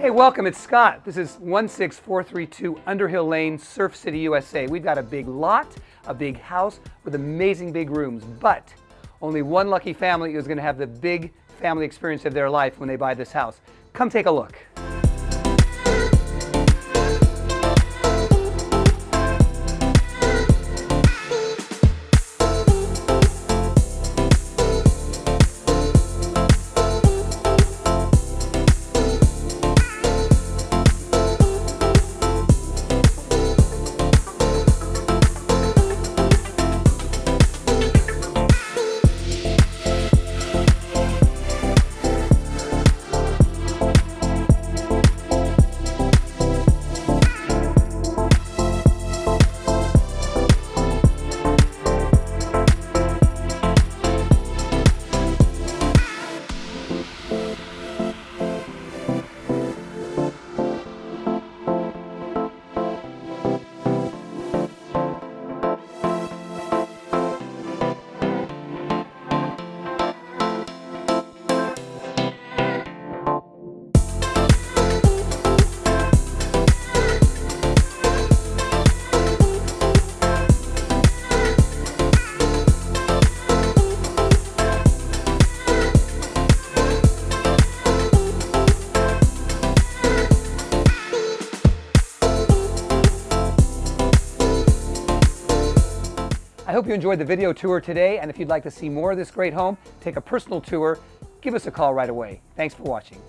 Hey, welcome. It's Scott. This is 16432 Underhill Lane, Surf City, USA. We've got a big lot, a big house with amazing big rooms, but only one lucky family is going to have the big family experience of their life when they buy this house. Come take a look. I hope you enjoyed the video tour today, and if you'd like to see more of this great home, take a personal tour, give us a call right away. Thanks for watching.